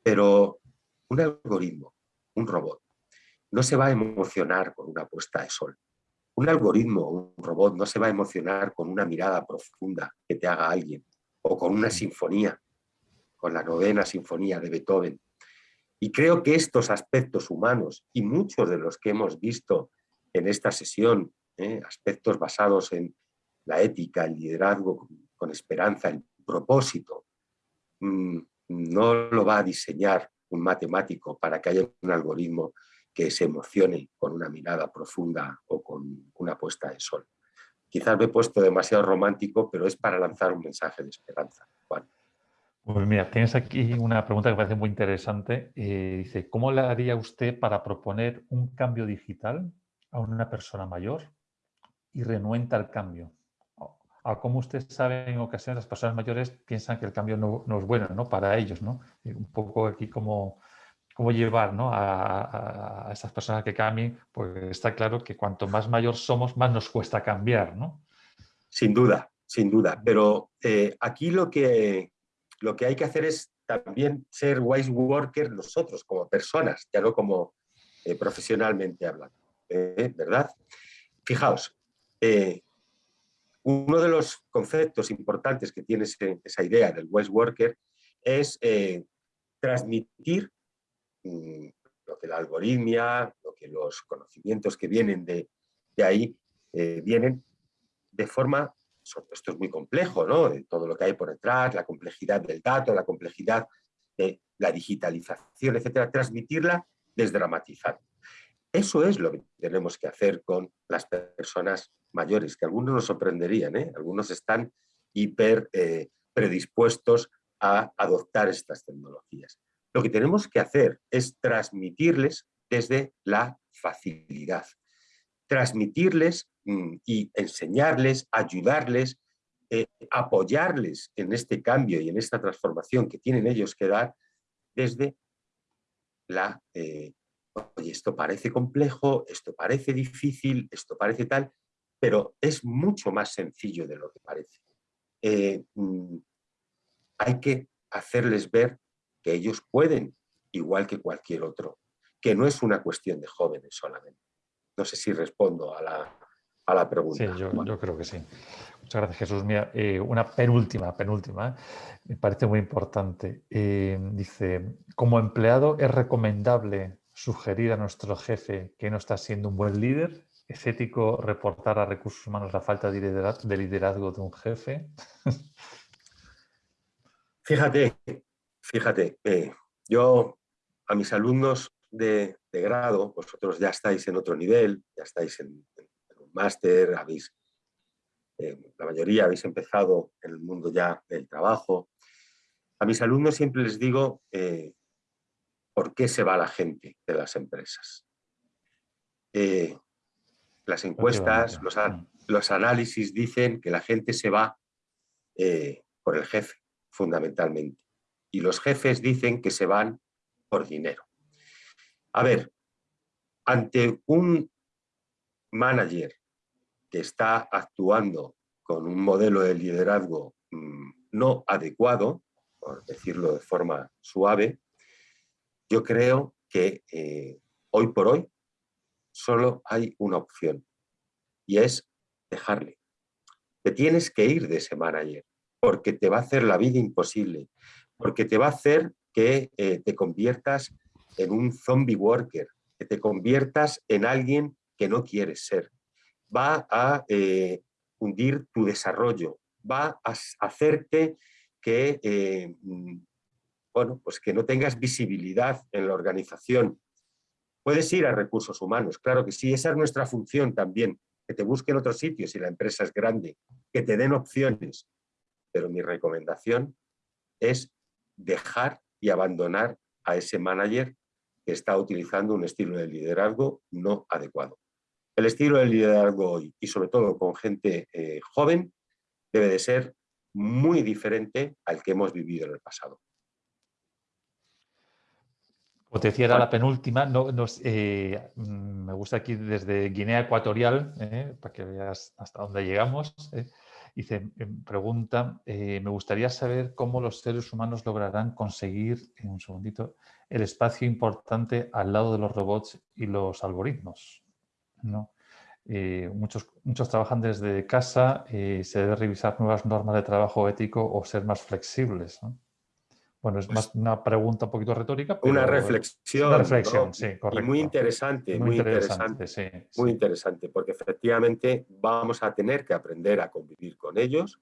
Pero un algoritmo, un robot, no se va a emocionar con una puesta de sol. Un algoritmo, un robot, no se va a emocionar con una mirada profunda que te haga alguien, o con una sinfonía, con la novena sinfonía de Beethoven. Y creo que estos aspectos humanos, y muchos de los que hemos visto en esta sesión, ¿eh? aspectos basados en la ética, el liderazgo con esperanza, el propósito, mm, no lo va a diseñar un matemático para que haya un algoritmo que se emocione con una mirada profunda o con una puesta de sol. Quizás me he puesto demasiado romántico, pero es para lanzar un mensaje de esperanza. Pues mira, tienes aquí una pregunta que me parece muy interesante. Eh, dice, ¿cómo le haría usted para proponer un cambio digital a una persona mayor y renuenta al cambio? a cómo usted sabe, en ocasiones las personas mayores piensan que el cambio no, es bueno ¿no? para ellos. ¿no? Un poco aquí cómo, cómo llevar ¿no? a, esas personas que cambien, pues está claro que cuanto más mayor somos, más nos cuesta cambiar. ¿no? Sin duda, sin duda. Pero eh, aquí lo que, lo que hay que hacer es también ser wise worker nosotros como personas, ya no como eh, profesionalmente hablando. ¿eh? ¿Verdad? Fijaos, uno de los conceptos importantes que tiene esa idea del West Worker es transmitir lo que la algoritmia, lo que los conocimientos que vienen de, ahí eh, vienen de forma, esto es muy complejo, ¿no? todo lo que hay por detrás, la complejidad del dato, la complejidad de la digitalización, etcétera, transmitirla desdramatizando. Eso es lo que tenemos que hacer con las personas mayores, que algunos nos sorprenderían, ¿eh? algunos están hiper eh, predispuestos a adoptar estas tecnologías. Lo que tenemos que hacer es transmitirles desde la facilidad, transmitirles mm, y enseñarles, ayudarles, eh, apoyarles en este cambio y en esta transformación que tienen ellos que dar desde la, oye, esto parece complejo, esto parece difícil, esto parece tal, pero es mucho más sencillo de lo que parece. Eh, mm, hay que hacerles ver que ellos pueden, igual que cualquier otro, que no es una cuestión de jóvenes solamente. No sé si respondo a la, pregunta. Sí, yo, creo que sí. Muchas gracias, Jesús. Mira, eh, una penúltima, penúltima, me parece muy importante. Eh, dice, como empleado, ¿es recomendable sugerir a nuestro jefe que no está siendo un buen líder? ¿Es ético reportar a recursos humanos la falta de liderazgo de un jefe? Fíjate, fíjate, eh, yo a mis alumnos de, grado, vosotros ya estáis en otro nivel, ya estáis en, un máster, habéis, eh, la mayoría habéis empezado en el mundo ya del trabajo. A mis alumnos siempre les digo eh, por qué se va la gente de las empresas. Las encuestas, los, análisis dicen que la gente se va por el jefe, fundamentalmente. Y los jefes dicen que se van por dinero. A ver, ante un manager que está actuando con un modelo de liderazgo mm, no adecuado, por decirlo de forma suave, yo creo que eh, hoy por hoy solo hay una opción y es dejarle. Te tienes que ir de ese manager porque te va a hacer la vida imposible, porque te va a hacer que eh, te conviertas en un zombie worker, que te conviertas en alguien que no quieres ser. Va a eh, hundir tu desarrollo, va a hacerte que, eh, mm, bueno, pues que no tengas visibilidad en la organización, Puedes ir a recursos humanos, claro que sí, esa es nuestra función también, que te busquen otros sitios si la empresa es grande, que te den opciones. Pero mi recomendación es dejar y abandonar a ese manager que está utilizando un estilo de liderazgo no adecuado. El estilo de liderazgo hoy, y sobre todo con gente eh, joven, debe de ser muy diferente al que hemos vivido en el pasado. Como te decía, era la penúltima. No, eh, mm, me gusta aquí desde Guinea Ecuatorial, eh, para que veas hasta dónde llegamos. Dice, em, pregunta, me gustaría saber cómo los seres humanos lograrán conseguir, en un segundito, el espacio importante al lado de los robots y los algoritmos. ¿no? Eh, muchos, muchos trabajan desde casa, eh, se debe revisar nuevas normas de trabajo ético o ser más flexibles. Bueno, es pues más una pregunta un poquito retórica. una reflexión. Una reflexión, sí, correcto. muy interesante, muy, interesante. sí, muy interesante, porque efectivamente vamos a tener que aprender a convivir con ellos.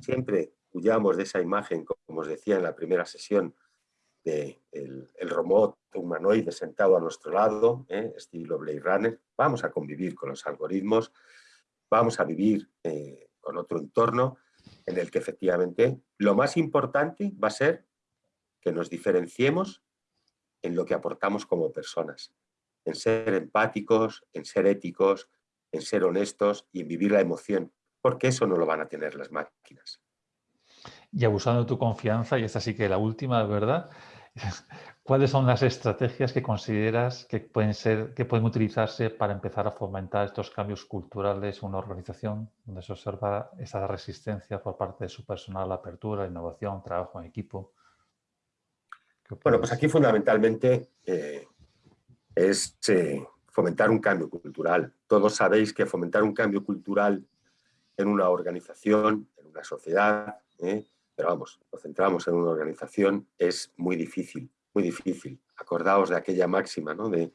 Siempre huyamos de esa imagen, como os decía en la primera sesión, de el, robot humanoide sentado a nuestro lado, ¿eh? estilo Blade Runner. Vamos a convivir con los algoritmos, vamos a vivir eh, con otro entorno en el que efectivamente lo más importante va a ser que nos diferenciemos en lo que aportamos como personas, en ser empáticos, en ser éticos, en ser honestos y en vivir la emoción, porque eso no lo van a tener las máquinas. Y abusando de tu confianza, y esta sí que la última, ¿verdad? ¿Cuáles son las estrategias que consideras que pueden, ser, que pueden utilizarse para empezar a fomentar estos cambios culturales en una organización donde se observa esa resistencia por parte de su personal, la apertura, innovación, trabajo en equipo? Bueno, pues aquí fundamentalmente eh, es eh, fomentar un cambio cultural. Todos sabéis que fomentar un cambio cultural en una organización, en una sociedad, eh, pero vamos, lo centramos en una organización, es muy difícil, muy difícil. Acordaos de aquella máxima, ¿no? De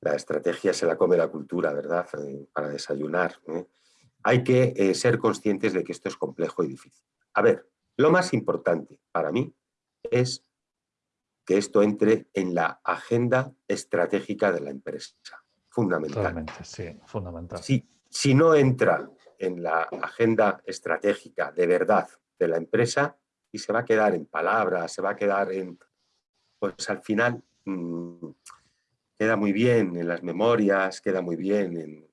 la estrategia se la come la cultura, ¿verdad? Para desayunar. Hay que ser conscientes de que esto es complejo y difícil. A ver, lo más importante para mí es que esto entre en la agenda estratégica de la empresa. Fundamental. sí, fundamental. Si, si no entra en la agenda estratégica de verdad de la empresa y se va a quedar en palabras, se va a quedar en... Pues al final mm, queda muy bien en las memorias, queda muy bien en,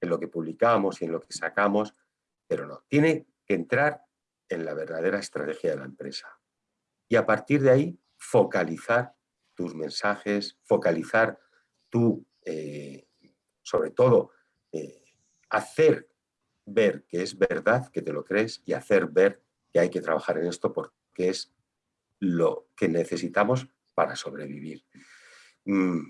en lo que publicamos y en lo que sacamos, pero no, tiene que entrar en la verdadera estrategia de la empresa. Y a partir de ahí, focalizar tus mensajes, focalizar tu, eh, sobre todo, eh, hacer ver que es verdad, que te lo crees y hacer ver que hay que trabajar en esto porque es lo que necesitamos para sobrevivir. Mm,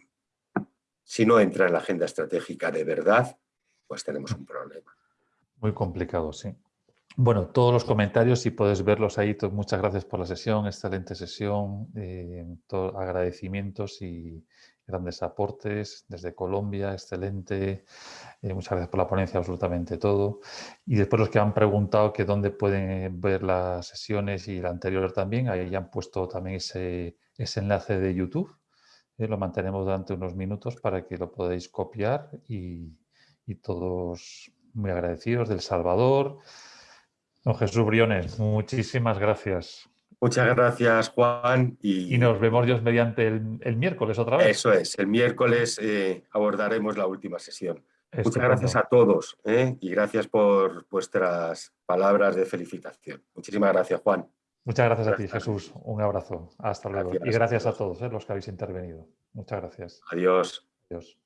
si no entra en la agenda estratégica de verdad, pues tenemos un problema. Muy complicado, sí. Bueno, todos los comentarios, si puedes verlos ahí, muchas gracias por la sesión, excelente sesión, eh, agradecimientos y grandes aportes desde Colombia, excelente. Eh, muchas gracias por la ponencia, absolutamente todo. Y después los que han preguntado que dónde pueden ver las sesiones y la anterior también, ahí han puesto también ese, ese enlace de YouTube. Eh, lo mantenemos durante unos minutos para que lo podáis copiar y, y todos muy agradecidos del Salvador. Don Jesús Briones, muchísimas gracias. Muchas gracias, Juan. Y, nos vemos Dios mediante el, miércoles otra vez. Eso es, el miércoles eh, abordaremos la última sesión. Muchas gracias a todos eh, y gracias por vuestras palabras de felicitación. Muchísimas gracias, Juan. Muchas gracias, a ti, Jesús. Un abrazo. Hasta luego. y gracias a todos eh, los que habéis intervenido. Muchas gracias. Adiós. Adiós.